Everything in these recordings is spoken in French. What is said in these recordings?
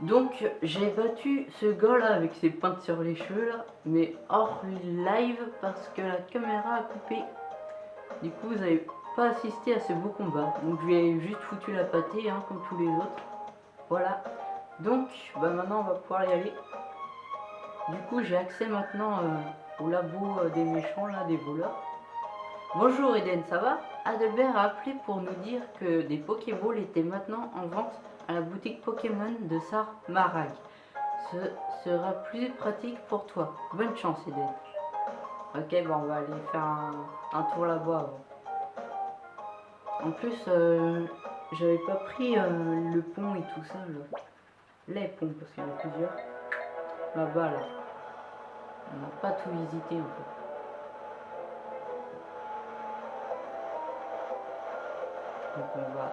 Donc j'ai battu ce gars là avec ses pointes sur les cheveux là, mais hors live parce que la caméra a coupé. Du coup vous n'avez pas assisté à ce beau combat. Donc je lui ai juste foutu la pâtée hein, comme tous les autres. Voilà. Donc bah maintenant on va pouvoir y aller. Du coup j'ai accès maintenant euh, au labo euh, des méchants là, des voleurs. Bonjour Eden, ça va? Adelbert a appelé pour nous dire que des Pokéballs étaient maintenant en vente à la boutique Pokémon de Sar Marag. Ce sera plus pratique pour toi. Bonne chance Eden. Ok, bon on va aller faire un, tour là-bas En plus, euh, j'avais pas pris euh, le pont et tout ça. Les ponts parce qu'il y en a plusieurs. Là-bas là. On n'a pas tout visité en fait. On va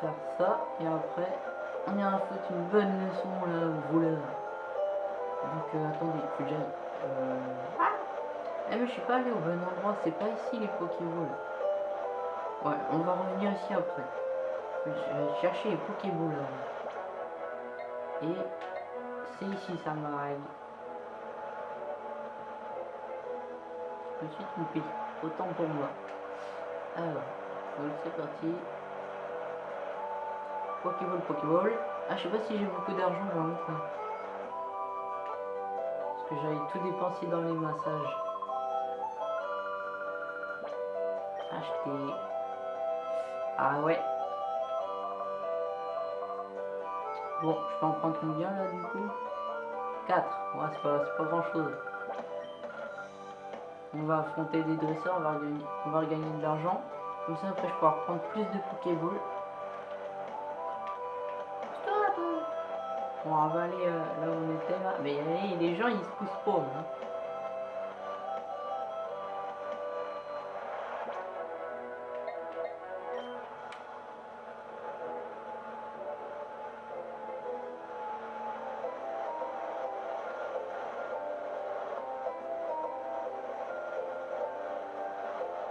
faire ça et après on ira foutre une bonne leçon là au voleur. Donc euh, attendez, faut déjà... Euh... Eh mais je suis pas allé au bon endroit, c'est pas ici les Pokéballs. Ouais, on va revenir ici après. Je vais chercher les Pokéballs là. Et c'est ici ça m'arrive. Je me suis trompé. Autant pour moi. Alors, c'est parti. Pokéball, Pokéball. Ah, je sais pas si j'ai beaucoup d'argent, j'en ai. Parce que j'avais tout dépensé dans les massages. Acheter. Ah ouais. Bon, je peux en prendre combien là du coup? 4. Ouais, c'est pas, pas grand chose. On va affronter des dresseurs, on va, gagner, on va regagner de l'argent. Comme ça, après, je pourrai prendre plus de On va aller euh, là où on était là. Mais les gens, ils se poussent pas. Hein.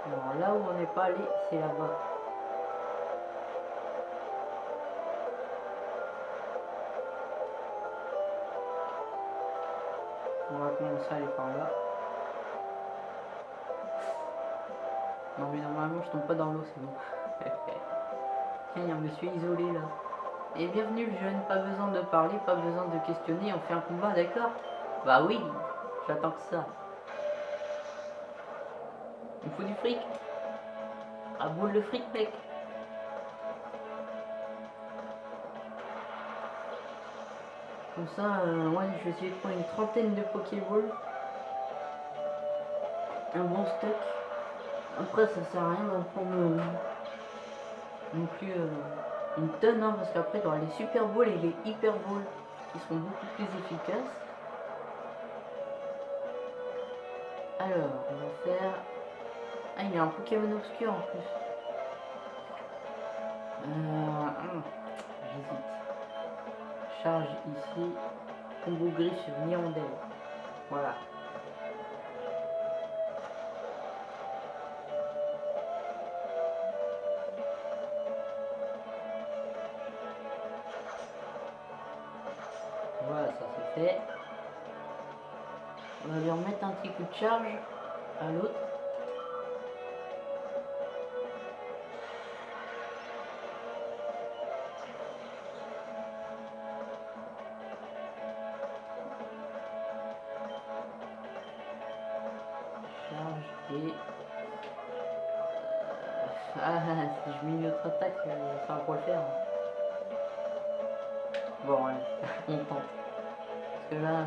Alors là où on n'est pas allé, c'est là-bas. À aller par là. Non mais normalement je tombe pas dans l'eau, c'est bon. Tiens, il y a un monsieur isolé là. Et bienvenue le jeune, pas besoin de parler, pas besoin de questionner, on fait un combat, d'accord? Bah oui, j'attends que ça. Il faut du fric? À boule de fric, mec. Comme ça, euh, ouais, je vais essayer de prendre une trentaine de Pokéballs. Un bon stock. Après, ça sert à rien d'en prendre euh, non plus euh, une tonne, hein, parce qu'après, aura les Super Balls et les Hyper Balls qui seront beaucoup plus efficaces. Alors, on va faire ah, il y a un Pokémon obscur en plus. Euh, hmm, J'hésite. Charge ici. Combo gris sur Nirondelle. Voilà. Voilà, ça c'est fait. On va lui remettre un petit coup de charge à l'autre. Ah, si je mets une autre attaque, ça va pas le faire. Bon, allez, on tente. Parce que là,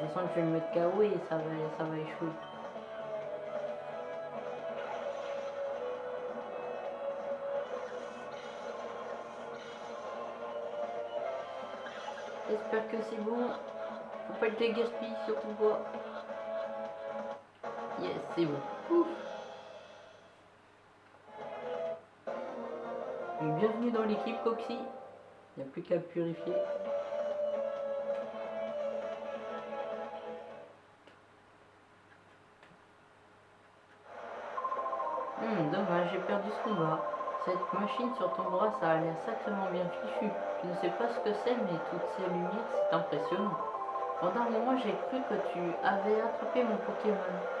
je sens que je vais me mettre KO et ça va, ça va échouer. J'espère que c'est bon. Faut pas être gaspiller surtout pas. C'est bon. Ouf. bienvenue dans l'équipe Coxy. Il n'y a plus qu'à purifier. Hmm, dommage, j'ai perdu ce combat. Cette machine sur ton bras, ça a l'air sacrément bien fichu. Je ne sais pas ce que c'est, mais toutes ces lumières, c'est impressionnant. Pendant un moment, j'ai cru que tu avais attrapé mon Pokémon.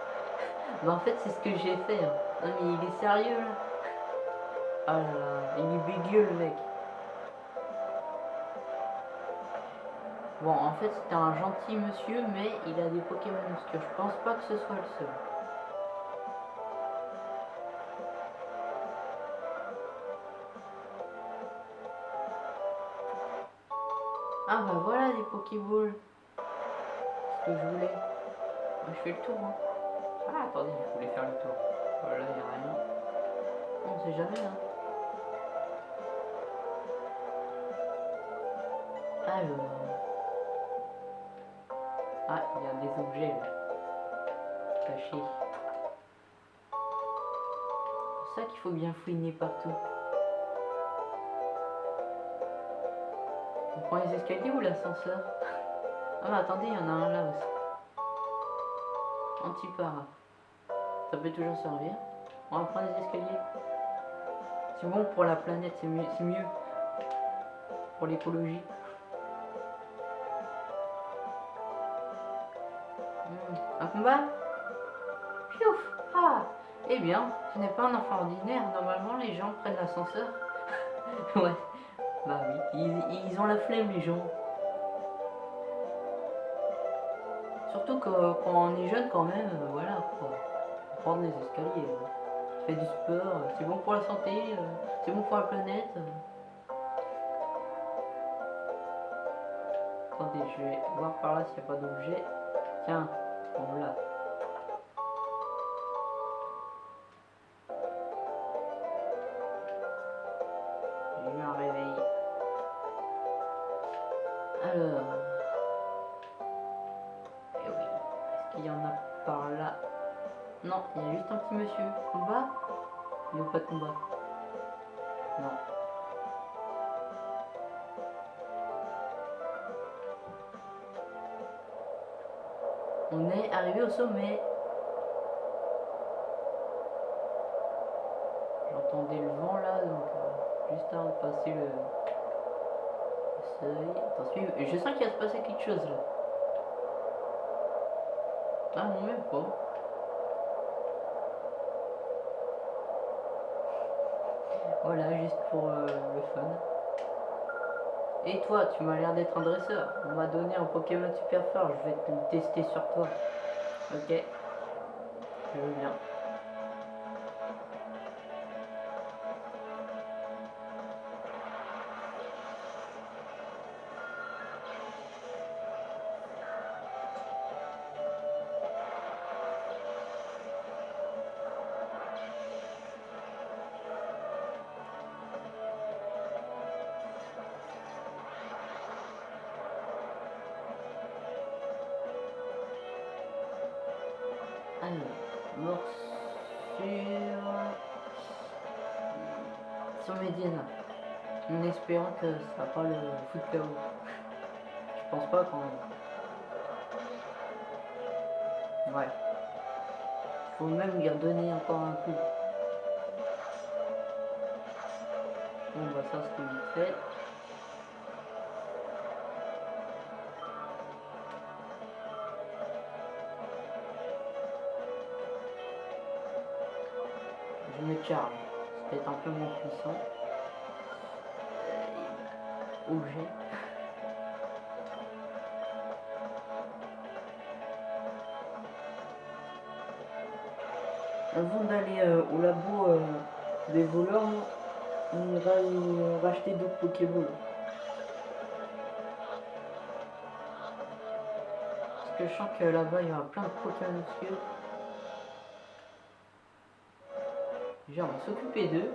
En fait, c'est ce que j'ai fait. Hein. Non mais il est sérieux là Ah là là, il est bégueux le mec. Bon, en fait, c'était un gentil monsieur, mais il a des Pokémon obscurs. Je pense pas que ce soit le seul. Ah bah voilà des Pokéballs. Ce que je voulais. Je fais le tour. Hein. Ah attendez, je voulais faire le tour. Voilà, il n'y a rien. On sait jamais hein. Alors. Ah, il y a des objets là. Cachés. C'est ça qu'il faut bien fouiner partout. On prend les escaliers ou l'ascenseur? Ah bah attendez, il y en a un là aussi. Anti-para. Ça peut toujours servir. On va prendre les escaliers. C'est bon pour la planète, c'est mieux, mieux. Pour l'écologie. Hmm. Un combat? Piouf Ah Eh bien, ce n'est pas un enfant ordinaire. Normalement, les gens prennent l'ascenseur. ouais. Bah oui, ils, ont la flemme les gens. Surtout que, quand on est jeune quand même, euh, voilà quoi. Prendre les escaliers. Euh. Fait du sport, euh, c'est bon pour la santé, c'est bon pour la planète. Attendez, je vais voir par là s'il n'y a pas d'objet. Tiens, on l'a. Il n'y a pas de combat. Non. On est arrivé au sommet. J'entendais le vent là, donc euh, juste avant de passer le, seuil. Attention, je sens qu'il va se passer quelque chose là. Ah non, même pas. Voilà, pour euh, le fun. Et toi, tu m'as l'air d'être un dresseur. On m'a donné un Pokémon super fort, je vais te le tester sur toi. Ok. Je veux bien. Sur Médiana. En espérant que ça va pas le foutre KO. Je pense pas quand même. Ouais. Faut même lui redonner encore un coup. Bon bah ça c'est vite fait. Charge peut-être un peu moins puissant. Euh, objet. Avant d'aller euh, au labo euh, des voleurs, on ira racheter d'autres Pokéballs. Parce que je sens que là-bas il y aura plein de Pokémon va s'occuper d'eux.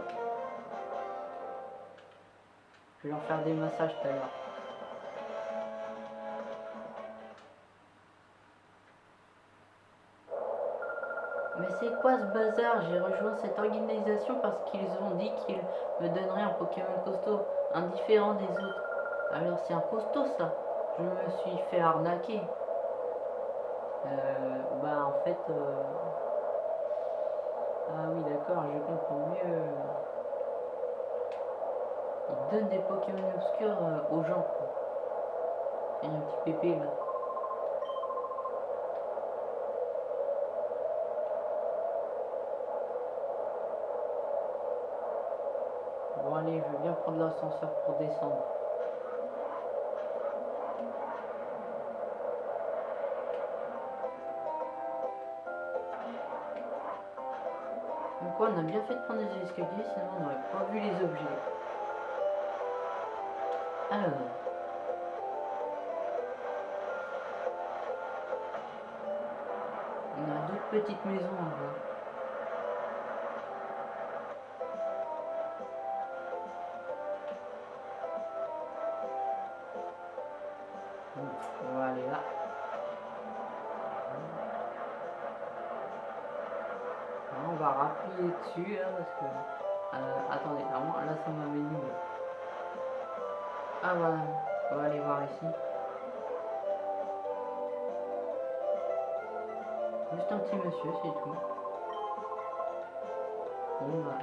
Je vais leur faire des massages tout à l'heure. Mais c'est quoi ce bazar J'ai rejoint cette organisation parce qu'ils ont dit qu'ils me donneraient un Pokémon costaud, indifférent des autres. Alors c'est un costaud ça Je me suis fait arnaquer. Euh, bah en fait... Euh, ah oui, d'accord, je comprends mieux. il donne des Pokémon obscurs euh, aux gens. Il y a un petit pépé là. Bon allez, je vais bien prendre l'ascenseur pour descendre. Donc on a bien fait de prendre des escaliers, sinon on n'aurait pas vu les objets. Alors. On a d'autres petites maisons à voir. Là parce que. Euh, attendez, normalement là ça m'a mis Ah voilà, on va aller voir ici. Juste un petit monsieur, c'est tout. Bon bah.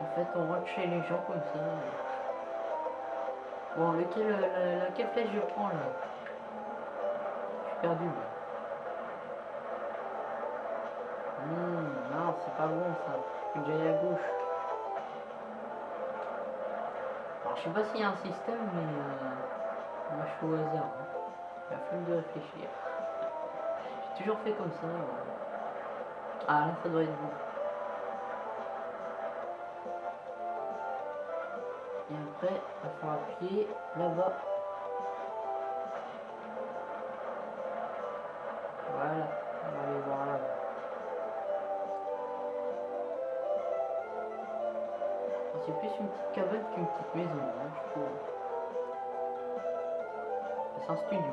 En fait, on rentre chez les gens comme ça. Bon, lequel, la, laquelle flèche je prends là? Je suis perdu. Hmm, non, c'est pas bon ça. Faut que j'aille à gauche. Alors, je sais pas s'il y a un système, mais euh, moi je suis au hasard. Hein. Il a fallu de réfléchir. J'ai toujours fait comme ça. ouais. Ah là, ça doit être bon. Et après, il faut appuyer là-bas. Petite cabane qu'une petite maison, hein, je trouve. C'est un studio.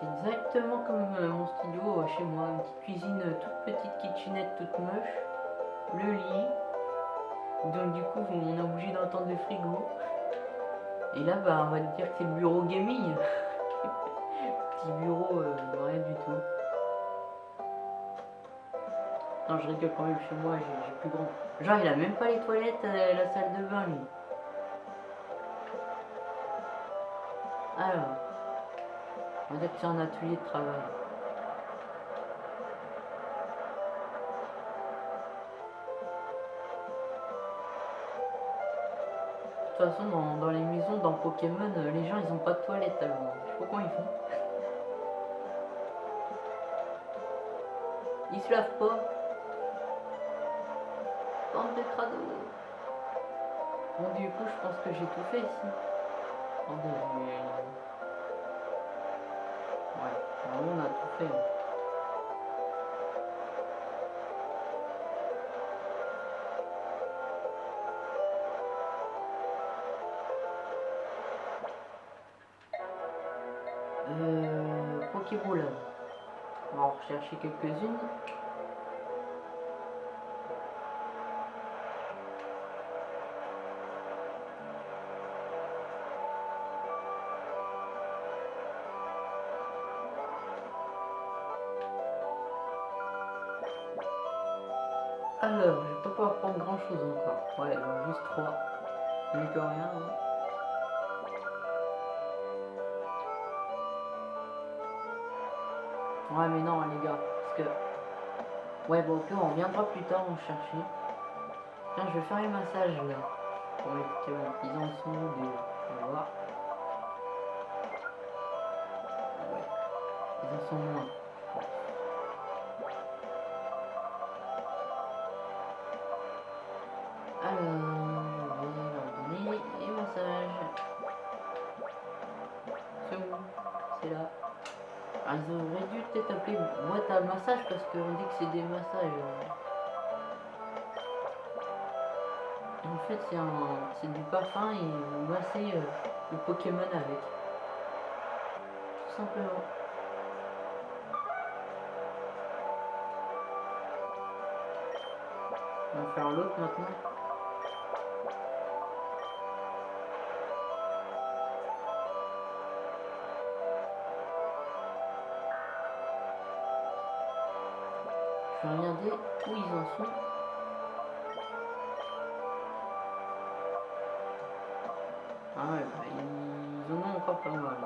C'est exactement comme euh, mon studio euh, chez moi, une petite cuisine euh, toute petite, kitchenette toute moche, le lit. Donc du coup on est obligé d'entendre le frigo. Et là bah on va dire que c'est le bureau gaming. Petit bureau rien du tout. Non je rigole quand même chez moi, j'ai plus grand. Genre il a même pas les toilettes, euh, la salle de bain lui. Alors. On va que c'est un atelier de travail. De toute façon, dans, dans les maisons, dans Pokémon, euh, les gens ils ont pas de toilette alors. Je sais pas comment ils font. Ils se lavent pas. Bande de crado. Bon, du coup, je pense que j'ai tout fait ici. Attendez, mais... Ouais, on a tout fait. Euh, Pokéball. On va en rechercher quelques-unes. Alors, je vais pas pouvoir prendre grand chose encore. Ouais, juste 3. Mieux que rien. hein. Ouais, mais non, les gars, parce que. Ouais, bon, ok, on reviendra plus tard en chercher. Tiens, je vais faire les massages là. Pour les Pokémon. Ils en sont des. On va voir. Ouais. Ils en sont moins. Euh, le Pokémon avec. Tout simplement. On va faire l'autre maintenant. Je vais regarder où ils en sont. Ah ouais, bah, ils en ont encore pas mal.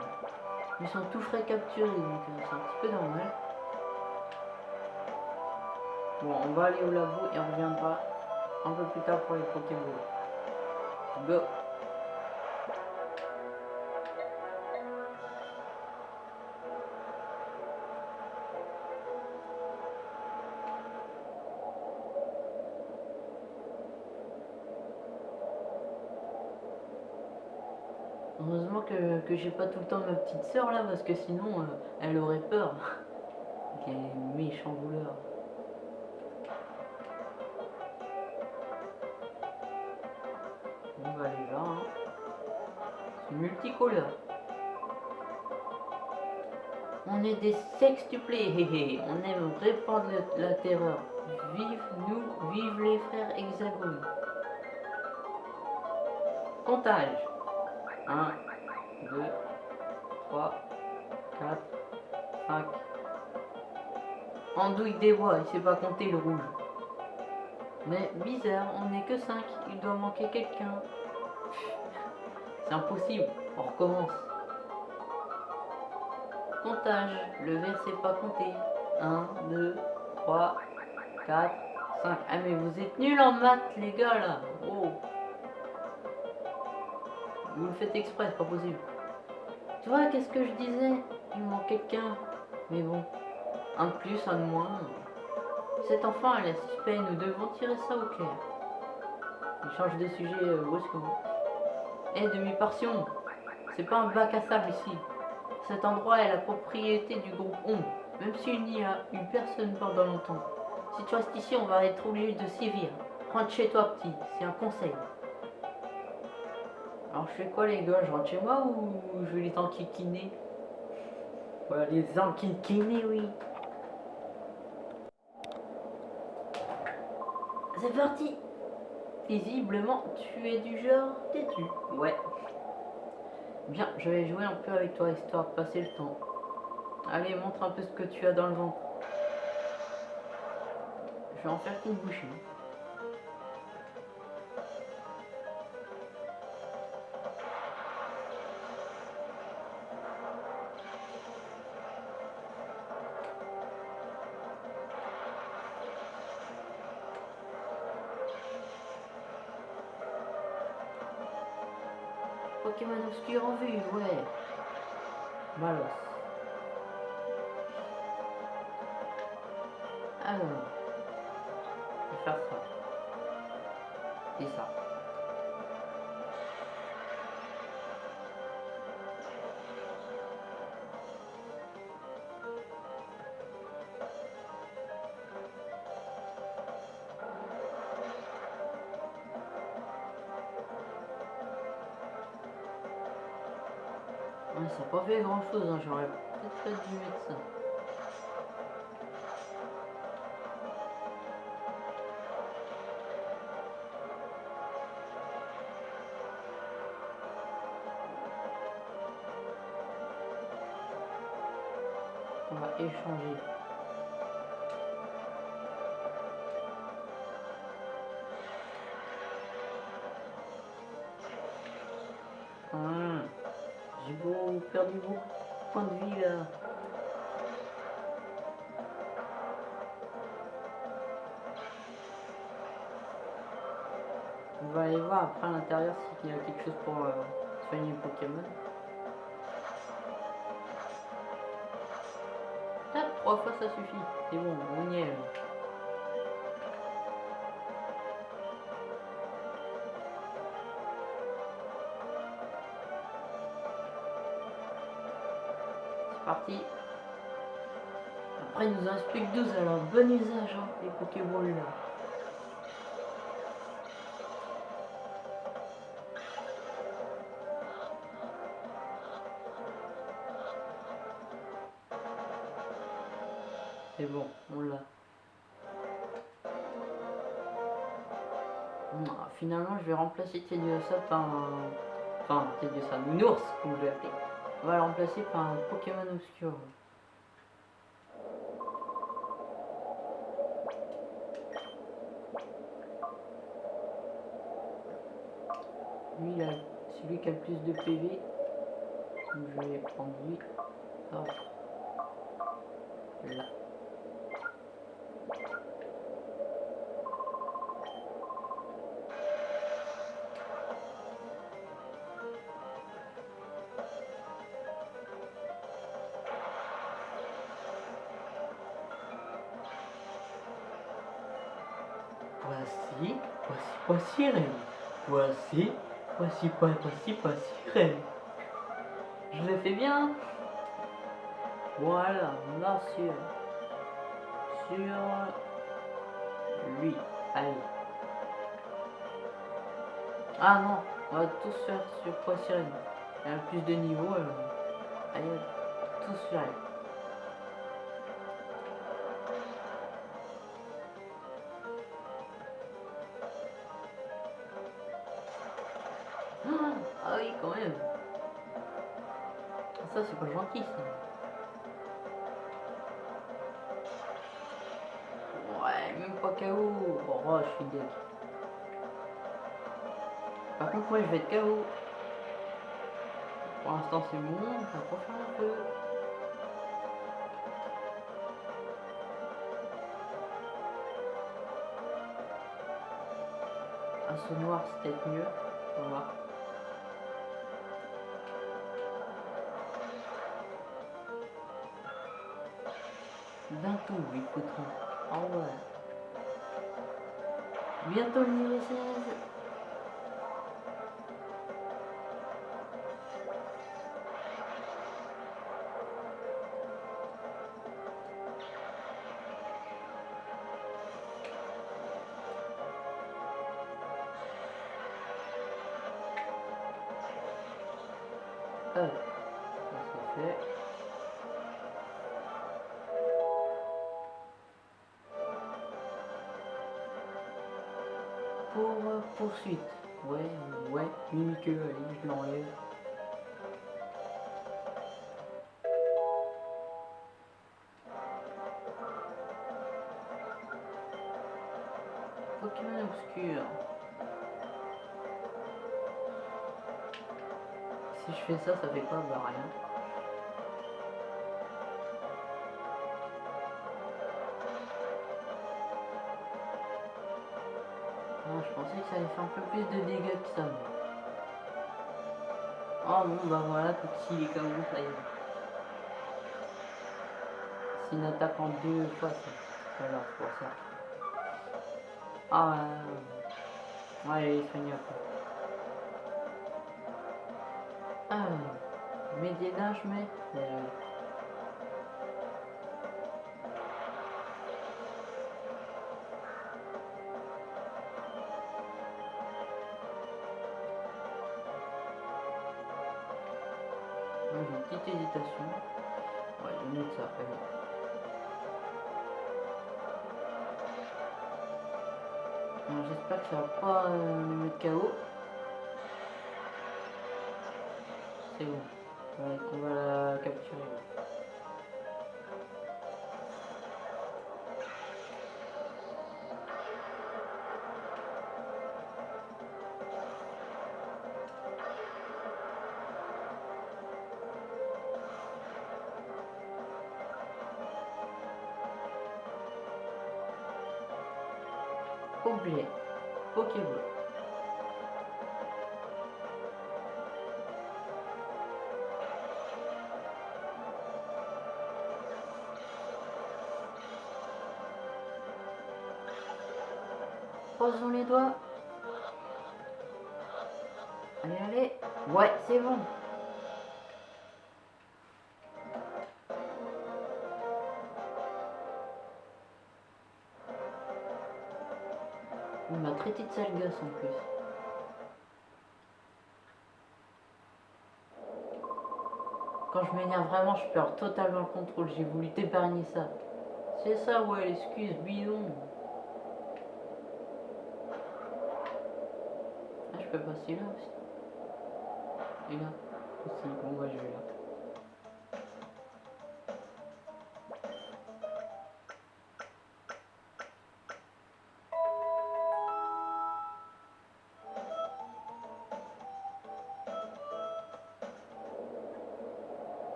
Ils sont tout frais capturés, donc euh, c'est un petit peu normal. Bon, on va aller au labo et on reviendra un peu plus tard pour les Pokéballs. Go que, j'ai pas tout le temps ma petite sœur là parce que sinon euh, elle aurait peur. Quel méchant voleur. On va aller là. Hein. C'est multicolore. On est des sextuplés. On aime répandre la terreur. Vive nous, vive les frères hexagones. Comptage. 1, 2, 3, 4, 5. Andouille des bois, il sait pas compter le rouge. Mais bizarre, on n'est que 5, il doit manquer quelqu'un. C'est impossible, on recommence. Comptage, le verre sait pas compter. 1, 2, 3, 4, 5. Ah mais vous êtes nuls en maths les gars là. Oh. Vous le faites exprès, c'est pas possible. Tu vois, qu'est-ce que je disais? Il me manque quelqu'un. Mais bon, un de plus, un de moins. Cet enfant a la suspect, nous devons tirer ça au clair. Il change de sujet brusquement. Eh, demi-portion C'est pas un bac à sable ici. Cet endroit est la propriété du groupe Ombre. Même s'il n'y a eu personne pendant longtemps. Si tu restes ici, on va être obligé de sévir. Rentre chez toi, petit. C'est un conseil. Alors je fais quoi les gars? Je rentre chez moi ou je vais les enquiquiner? Ouais, les enquiquiner, oui. C'est parti Visiblement, tu es du genre têtu. Ouais. Bien, je vais jouer un peu avec toi, histoire de passer le temps. Allez, montre un peu ce que tu as dans le ventre. Je vais en faire qu'une bouchée. Pokémon obscur en vue, ouais. Malos. Alors, pas fait grand chose, hein. j'aurais peut-être dû mettre ça. On va aller voir après à l'intérieur s'il y a quelque chose pour euh, soigner les Pokémon. Ah, trois fois ça suffit. C'est bon, on y est. Après, il nous en reste plus que 12, alors bon usage, les Pokéballs là. C'est bon, on l'a. Finalement, je vais remplacer Tediosa par un... Enfin, Tediosa, Nounours, comme je l'ai appelé. On va le remplacer par un Pokémon obscur. Lui, c'est lui qui a le plus de PV. Donc je vais prendre lui. Voici, voici. Voici, voici, voici, Rennes. Je le fais bien. Voilà, là sur, sur lui. Allez. Ah non, on va tous faire sur Voici Rennes. Il y a plus de niveaux. euh, Allez, tous sur. Ah oui, quand même. Ça, c'est pas gentil, ça. Ouais, même pas KO. Oh, je suis dead. Par contre, moi, je vais être KO. Pour l'instant, c'est bon. Va faire un peu. Un saut noir, c'est peut-être mieux. On va voir. Bientôt, ils coûteront. Ah ouais. Bientôt le niveau 16. Euh, ça c'est fait? Poursuite. Ouais, ouais, Mimique, allez, je l'enlève. Pokémon obscur. Si je fais ça, ça fait quoi Bah rien. Je allait faire un peu plus de dégâts que ça. Oh bon, bah voilà, tout s'il est comme ça y est. C'est une attaque en deux fois, ça. Voilà, pour ça. Ah ouais. Ouais, il est soigné après. Ah, médiénage, mais. euh, Ouais, J'espère que ça va pas euh, me mettre KO. C'est bon. On va la capturer. Objet. Pokéball. Croisons les doigts. Allez, allez. Ouais, c'est bon. M'a traité de sale gosse en plus. Quand je m'énerve vraiment, je perds totalement le contrôle. J'ai voulu t'épargner ça. C'est ça, ouais, l'excuse bidon. Ah, je peux passer là aussi. Et là aussi. Bon, je vais là.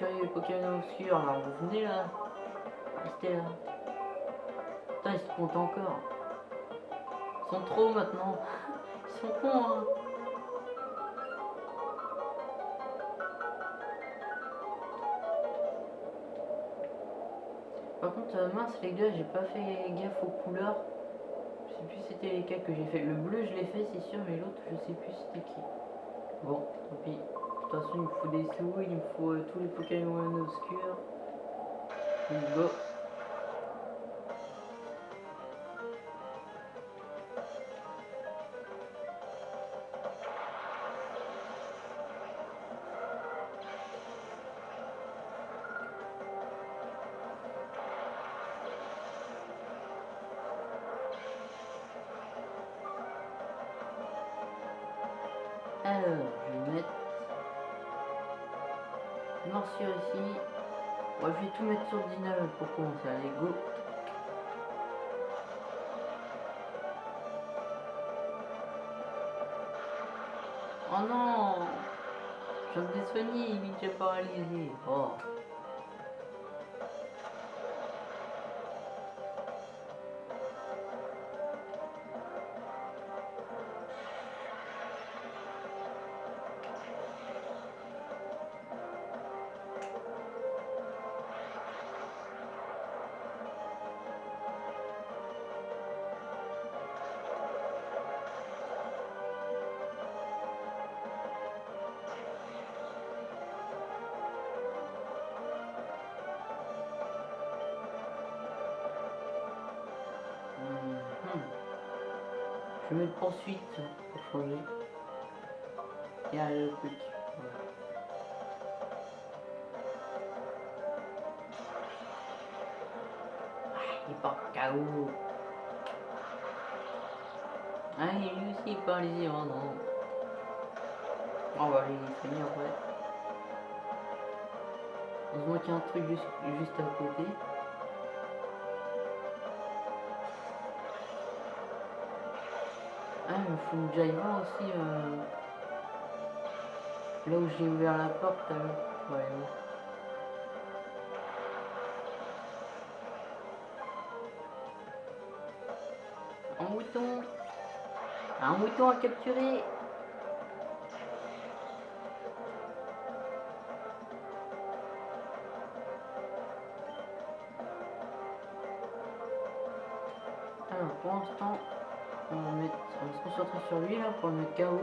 Capturer les Pokémon obscurs, alors vous venez là. Restez là. Putain, ils se comptent encore. Ils sont trop maintenant. Ils sont cons, hein. Par contre, euh, mince les gars, j'ai pas fait gaffe aux couleurs. Je sais plus c'était lesquels que j'ai fait. Le bleu, je l'ai fait, c'est sûr, mais l'autre, je sais plus c'était qui. Bon, tant pis. Toute façon, il me faut des sous, il me faut euh, tous les Pokémon obscurs. Go. Pour commencer. Allez, go. Oh non Je me soigné, il déjà paralysé. Oh. Les oh non. On va aller les en vrai. Heureusement qu'il y a un truc juste, juste à côté. Ah, il me faut une Jaiva aussi. euh, Là où j'ai ouvert la porte, l'heure. Ouais, ouais. Un mouton. Un mouton à capturer. Alors, pour l'instant, on on va se concentrer sur lui là pour le mettre KO.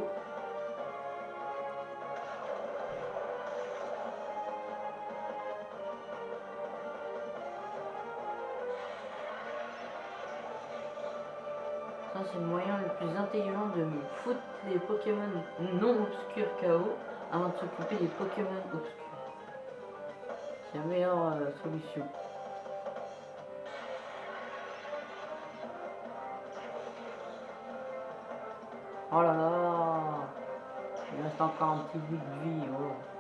Ça c'est le moyen plus intelligent de me foutre les Pokémon non obscurs KO avant de s'occuper des Pokémon obscurs. C'est la meilleure euh, solution. Oh là là Il reste encore un petit bout de vie. Oh.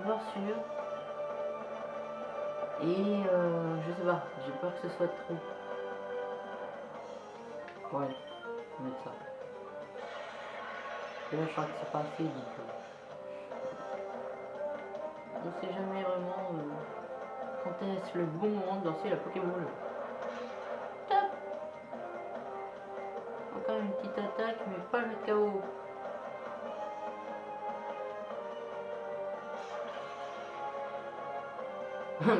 Morsure. Et euh, je sais pas, j'ai peur que ce soit trop. Ouais, on va mettre ça. Là, je crois que c'est pas assez, donc. euh, on sait jamais vraiment euh, quand est-ce le bon moment de lancer la Pokéball.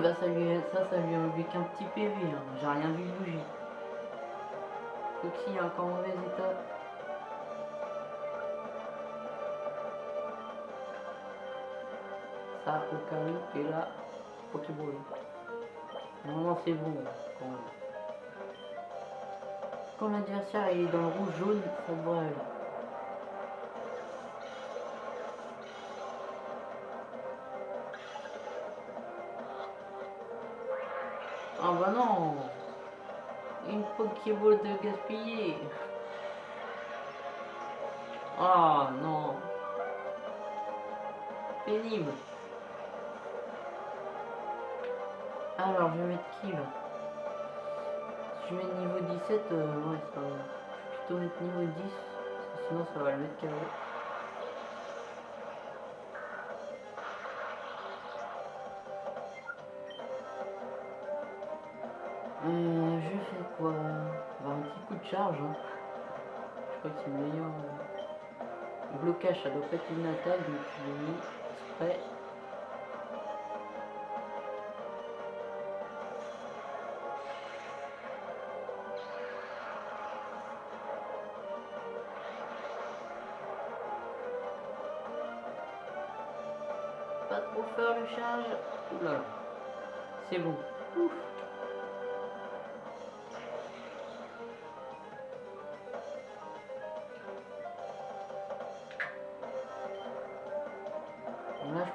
Bah ça lui, ça, ça lui a enlevé qu'un petit PV, hein. j'ai rien vu bouger. Foxy est encore en mauvais état. Ça, cas où, et là, Pokéball. Normalement c'est bon. Quand, quand l'adversaire est dans le rouge jaune, ça devrait aller. Ah bah non. Une Pokéball de gaspiller. Ah non. Pénible. Alors je vais mettre qui là? Si je mets niveau 17, euh, ouais ça va. Je vais plutôt mettre niveau 10, parce que sinon ça va le mettre KO. Quoi Un petit coup de charge. Hein. Je crois que c'est le meilleur. euh. Blocage, ça doit pas être une attaque, donc je l'ai mis exprès. Pas trop fort le charge. Là. C'est bon.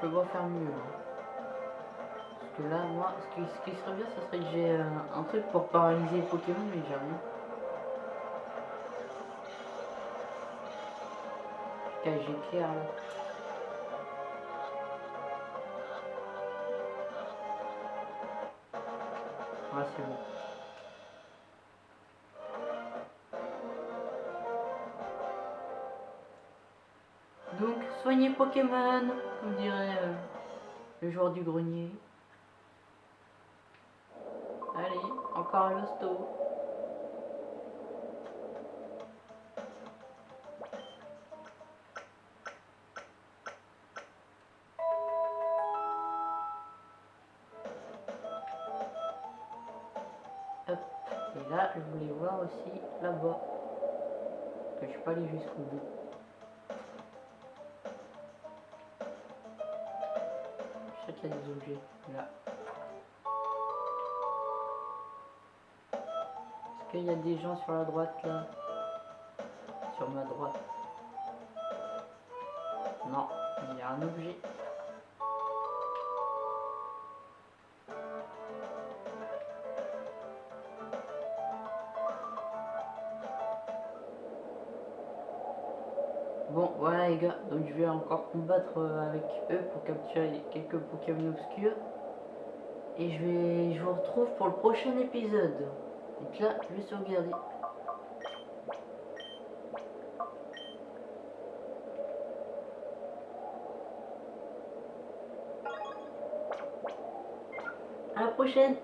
Je peux pas faire mieux. hein. Parce que là, moi, ce qui, ce qui serait bien, ce serait que j'ai euh, un truc pour paralyser les Pokémon, mais j'ai rien. Cage éclair là. Ah, c'est bon. Pokémon, comme dirait euh, le joueur du grenier. Allez, encore un hosto. Et là, je voulais voir aussi là-bas. Je suis pas allé jusqu'au bout. Des objets là. Est-ce qu'il y a des gens sur la droite là? Sur ma droite. Non, il y a un objet. Donc je vais encore combattre euh, avec eux pour capturer quelques Pokémon obscurs. Et je vais, je vous retrouve pour le prochain épisode. Donc là, je vais sauvegarder. À la prochaine